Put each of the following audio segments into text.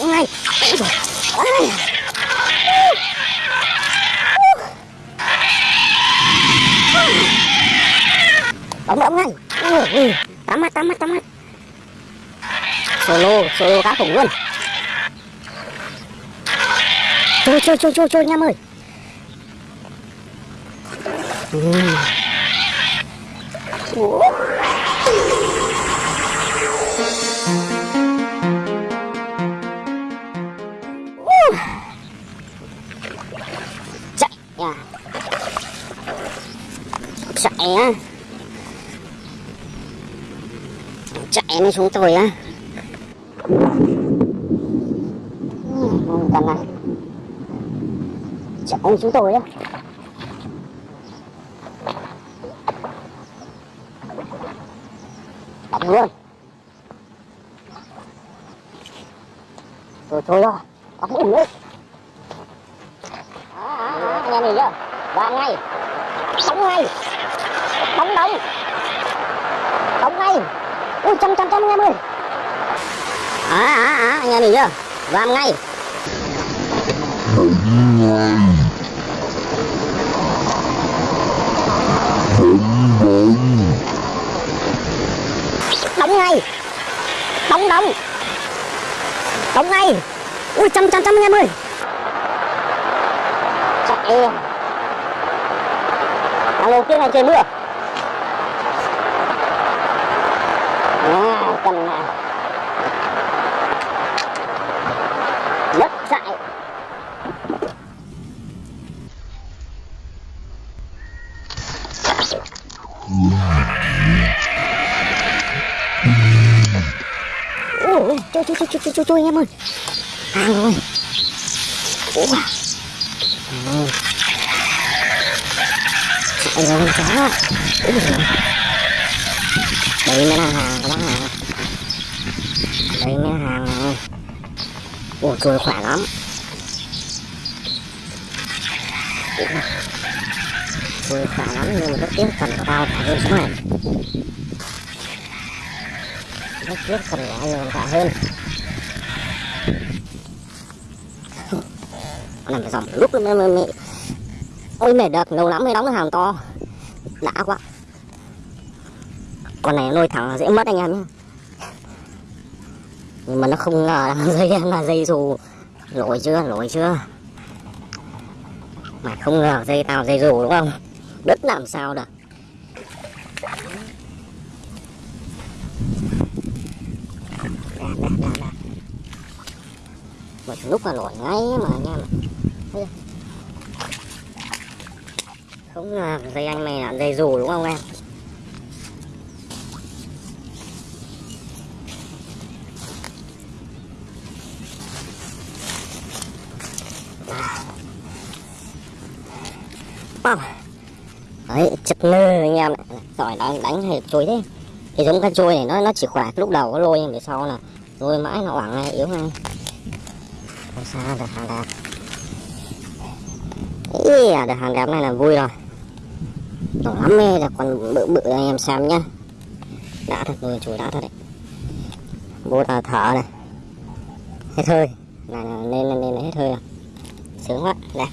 đóng ngay đóng đóng ngay Ui, tám mắt tám mắt tám mắt solo solo cá khủng luôn trôi trôi trôi trôi trôi nha em ơi Ừ. Ủa? Chạy á. Chạy nó xuống tôi á. Cần này chạy xuống tôi á. Đặt luôn. Rồi thôi rồi Đóng ủng lên Đó, đó, anh em nhìn chưa Vào ngay. Đóng ngay. Đóng đóng. Đóng ngay. Ui trăm trăm trăm anh em ơi À à à anh em nhìn chưa? Vào ngay. Đóng ngay. Đóng đóng. Đóng ngay. Ui trăm trăm trăm anh em ơi chạy Hàng lô này đang trời mưa à, Cần à. Mất dại Ôi, chui chui chui chui chui chui em ơi à, ơi Ủa. Ừ anh chạy rồi Úi dồi đây mới là hàng các bác này đây mới là hàng này ủa trôi khỏe lắm Ủa. trôi khỏe lắm nhưng mà rất tiếc cần của tao phải hơn số này rất tiếc cần của anh còn phải hơn con này phải dòng lúc mới, mới, mới ôi mệt được lâu lắm mới đóng cái hàng to đã quá. Con này nuôi thẳng là dễ mất anh em nhé nhưng mà nó không ngờ là dây là dây dù. Lỗi chưa lỗi chưa? Mà không ngờ dây tao dây dù đúng không? Đất làm sao được? Một lúc là lỗi ngay mà anh em ạ không là dây anh mày là dây dù đúng không em Wow. Đấy, chật nơ anh em. Giỏi đánh, đánh hay chuối thế Thì giống cái trôi này nó nó chỉ khỏe lúc đầu có lôi nhưng về sau là lôi mãi nó oảng ngay, yếu ngay Không sao, được hàng yeah, được hàng đẹp này là vui rồi. Đỏ lắm mê, là còn bự bự anh em xem nhá. Đã thật, lôi chùi đã thật đấy. Bố ta thở này. Hết hơi. Này là lên lên lên hết hơi rồi. Sướng quá, đẹp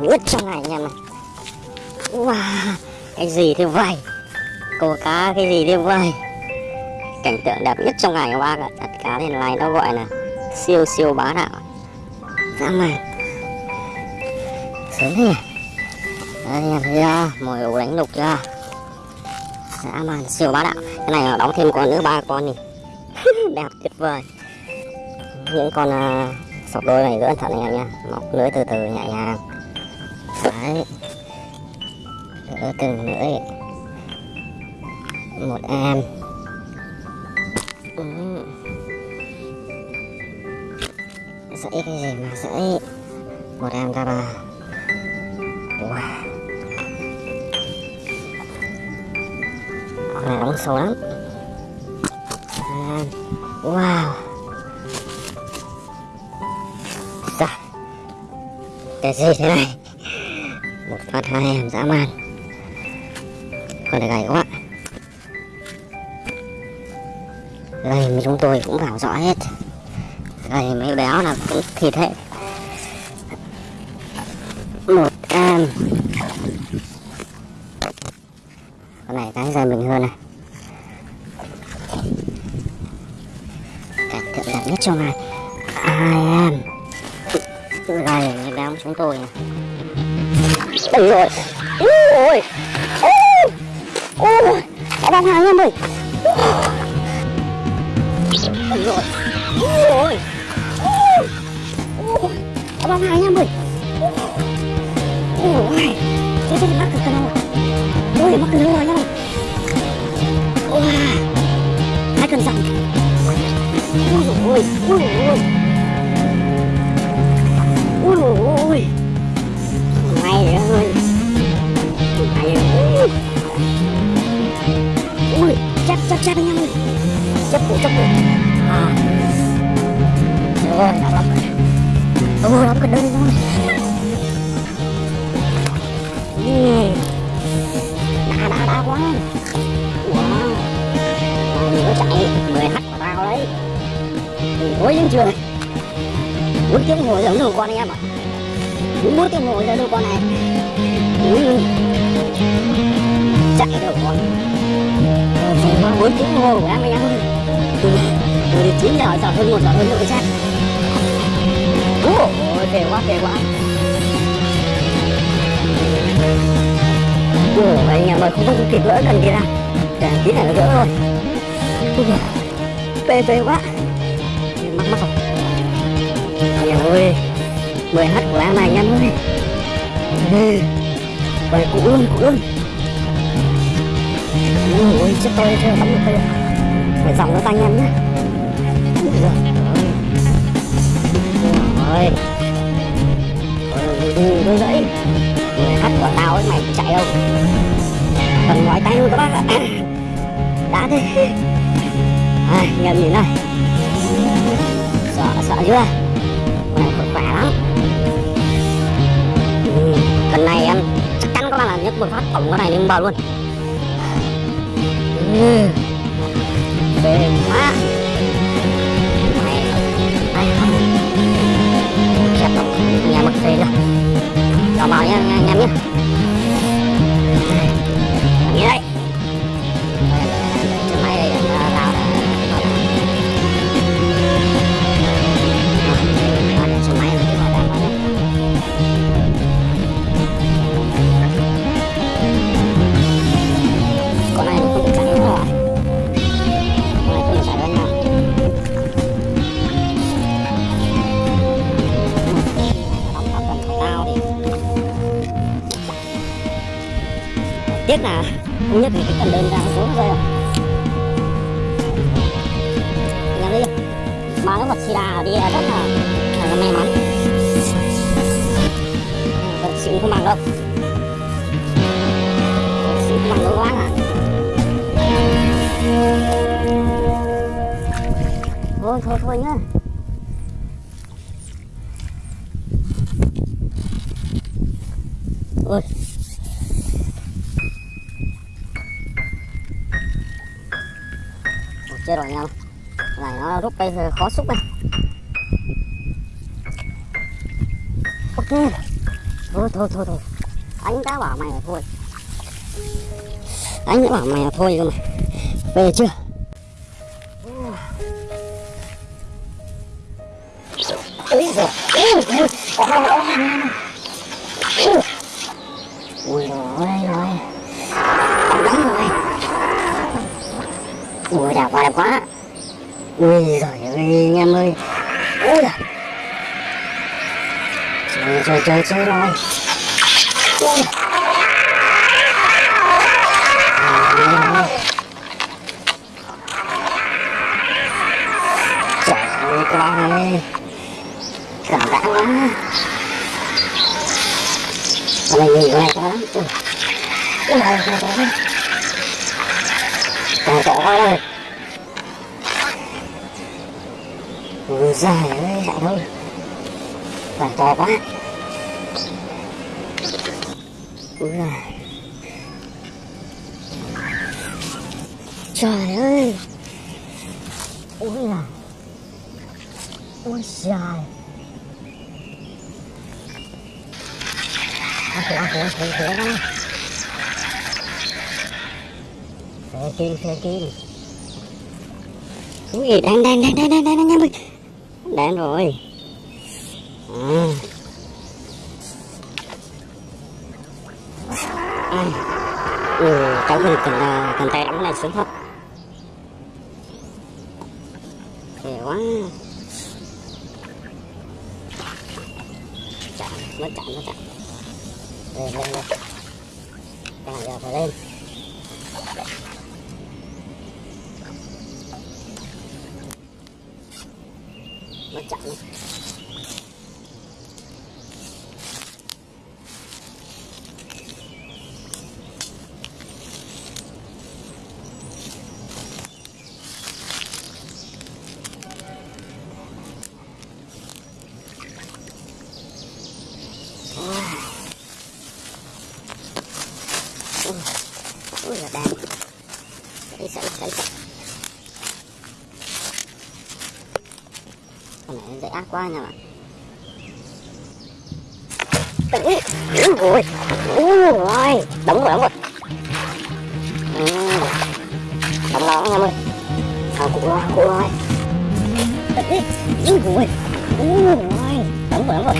đẹp nhất trong ngày anh em Wow Cái gì thế vậy Cô cá cái gì thế vậy Cảnh tượng đẹp nhất trong ngày hôm bác ạ Đặt cá lên này nó gọi là Siêu siêu bá đạo. Dạ mày. Sướng thế nhỉ? Đây anh em thấy chưa? Mồi ổ đánh lục ra, Dã man siêu bá đạo. Cái này là đóng thêm con nữa ba con đi. Đẹp tuyệt vời. Những con uh, sọc đôi này rất cẩn thận anh em nha móc lưới từ từ nhẹ nhàng đấy đỡ từng lưỡi một em Ừ. dãy cái gì mà dãy một em ra bà wow. con này đóng sâu lắm Em. wow Rồi. cái gì thế này một phát hai em dã man. Con này gầy quá. Gầy mà chúng tôi cũng vào rõ hết. Gầy mấy béo là cũng thịt hết. Một em. Con này cái ra mình hơn này. Cảnh tượng đẹp nhất trong này hai em. Gầy mấy béo chúng tôi này ui rồi ui, ui, ui, Đã đang hàng em ơi ui rồi ui, ui, Đã đang hàng em ơi ui, Thế thế mắc cực đâu ui mắc cực rồi nhau ui Hai cần dặn ui, rồi ui, rồi ui rồi mày ơi mày ơi ui chắc chắc chắc anh em ơi. Chắc cổ chắc cổ. À. Rồi đã lắm rồi. Lắm cái đơn rồi ừ. đã đã đã quá. Wow. Mình nhớ chạy? Mười h của tao đấy. Ôi đến trường. Bốn tiếng ngồi giống đâu con anh em ạ. à bốn tiếng ngồi ra đâu con này. Chạy đâu con. Phải qua bốn tiếng ngồi của em anh em ơi từ từ chín giờ giờ hơn một giờ hơn nữa chắc ôi phê quá phê quá. Ủa, anh em ơi không có kịp gỡ cần kia ra. Để tí này nó gỡ rồi. Phê phê quá. Mắc mắc. Rồi anh em ơi mười h của em này anh em ơi. Ừ. Vậy cụ luôn, cụ luôn Ôi, chết tôi chưa bắn được tôi Phải dòng nó tay anh em nhé. Ôi giời ơi Ôi Ôi, tôi dậy Mười h của tao ấy mày chạy đâu? Cần ngoái tay luôn các bác ạ. Đã thế. À, Nhầm nhìn này Sợ, sợ chưa? Lần này em chắc chắn các bạn là nhấc một phát tổng cái này lên bờ luôn. Ừ. Phê quá. Này Này không Chẹp đâu Nhà mất phê rồi Cho bảo nha anh em nhé. Tiếc là không nhất thì cái cần đơn ra xuống rơi rồi anh em đi mà nó vật sida đi là rất là là may mắn. Vật xịn không bằng đâu. Vật xịn không bằng đâu quá à. Thôi thôi thôi nhá. Bây giờ khó xúc này. Ok. Thôi thôi thôi thôi. Anh đã bảo mày là thôi. Anh đã bảo mày là thôi cơ mà. Về chưa? Ui giời Ui rồi rồi Đóng rồi. Ui đẹp quá đẹp quá Ui giời ơi, anh em ơi. Ui da. Chơi chơi chơi chơi rồi ui. Trời ơi, con ơi. Cảm giác quá. Con này nhìn con này quá ui ui ôi con con to quá đây thôi. Phải to quá. Ui giời. Trời ơi. Ui giời. Ui dài, ăn thử ăn thử ăn thử thử đó. Phê kim phê kim. Ui đang đang đang đang đang đang đang đang đến rồi. À. À. Ừ, cháu mình cần cần tay đóng này xuống thật. Khỏe quá. Chạm, mất chạm, mất chạm Lên, lên, lên. Càng giờ phải lên. nó chặn này Ui là đàn qua nhà bạn. Đúng rồi. Đúng rồi. Đúng rồi, đúng rồi. Đóng đó anh em ơi Hàng cụ rồi, hàng cụ rồi ừ. Đúng rồi. Đúng rồi. À, đúng rồi, đúng rồi.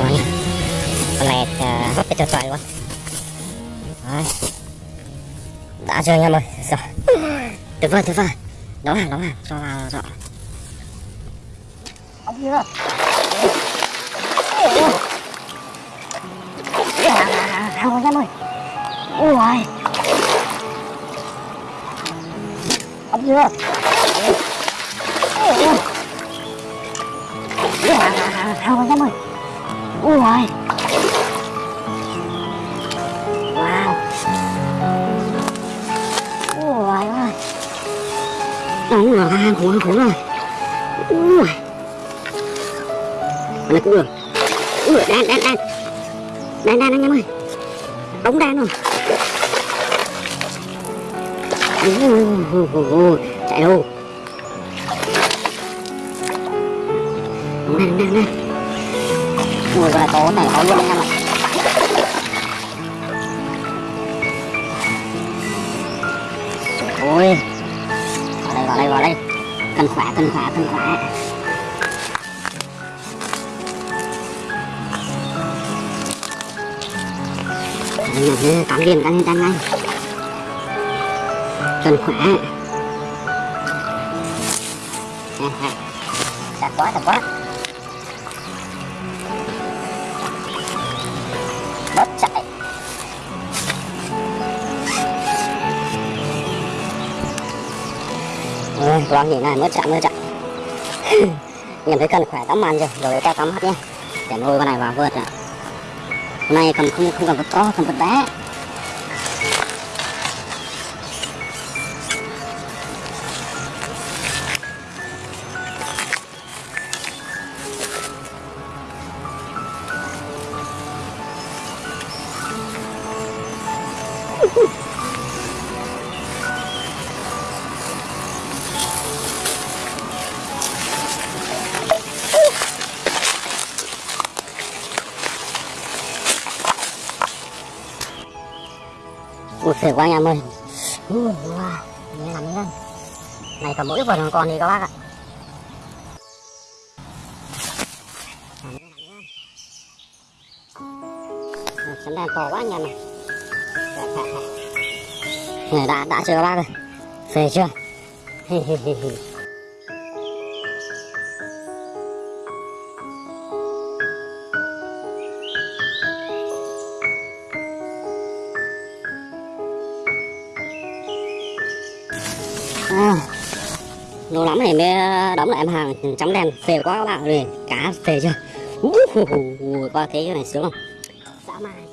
Còn nha Con này uh, hấp cho xoài luôn Đấy Đã chưa anh em ơi Rồi Tuyệt vời tuyệt vời Đó hàng đó hàng Cho vào rõ Ông kia Hàng rồi em ơi Ui Ông kia Hàng rồi em ơi Ui rồi Wow. Ui ơi. Đúng rồi, hàng khủng hàng khủng rồi. Ui. Con này cũng được. Ui, đan, đan, đan Đan, đan anh em ơi. Đóng đan rồi. Ui, chạy đâu? Đóng đan, đan, đan mùi này có này có luôn anh em ạ. Ôi Vào đây, vào đây, vào đây. Cần khỏe, cần khỏe, cần khỏe. Đây nè, cắn liền, cắn liền, cắn ngay Cần khỏe. Chặt quá, chặt quá. Bớt chạy. Ôi, loang gì này, mất chạy, mất chạy. Nhìn thấy cần khỏe tắm ăn rồi rồi ta tắm hết nhé. Để nuôi con này vào vượt rồi hôm nay cầm không không cần vượt to không vượt bé. Ui, phê quá anh em ơi. Ui, wow, nghe lắm lên Này còn mỗi vườn còn gì các bác ạ. Sấm đèn to quá anh em này này đã, đã chưa các bác ơi? Phê chưa? À, lâu lắm này mới ờ, đóng lại em hàng chấm đèn. Phê quá các bạn ơi cá phê chưa? Uh, qua thế cái này sướng không? Dã man.